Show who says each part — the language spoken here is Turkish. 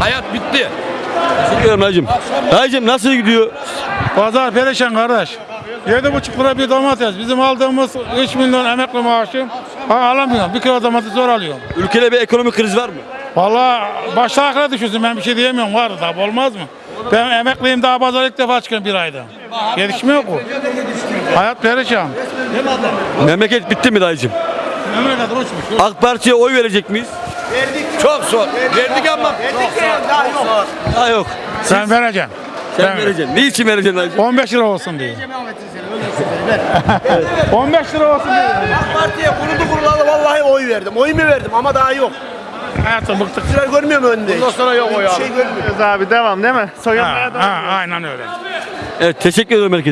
Speaker 1: Hayat bitti.
Speaker 2: Teşekkür ederim dayıcım. Dayıcım nasıl gidiyor?
Speaker 3: Pazar perişan kardeş. Yedi buçuk lira bir domates. Bizim aldığımız 3 milyon emekli maaşı ha, alamıyorum. Bir kilo domates zor alıyorum.
Speaker 2: Ülkede bir ekonomik kriz var mı?
Speaker 3: Vallahi başta akla düşüyorsun ben bir şey diyemiyorum var tabi olmaz mı? Ben emekliyim daha pazar ilk defa çıkıyorum bir ayda. Gelişme yok bu. Hayat perişan.
Speaker 2: Memleket bitti mi dayıcım?
Speaker 3: Memleket uçmuş.
Speaker 2: AK Parti'ye oy verecek miyiz?
Speaker 1: Çok zor. Verdik ama
Speaker 2: Daha yok.
Speaker 3: Sen vereceksin.
Speaker 2: Sen
Speaker 3: Ben-
Speaker 2: vereceksin. Niçin vereceksin dayıcım?
Speaker 3: 15 lira olsun diye. 15 lira olsun diye.
Speaker 4: Partiye kuruldu kurulalı vallahi oy verdim. Oy mu verdim ama daha yok.
Speaker 3: Hayatım bıktık.
Speaker 4: Sıra görmüyor mu önünde? Bundan sonra yok oy abi. Şey görmüyor.
Speaker 5: abi devam değil mi? Soyunmaya
Speaker 3: ha, aynen öyle.
Speaker 2: Evet teşekkür ederim herkese.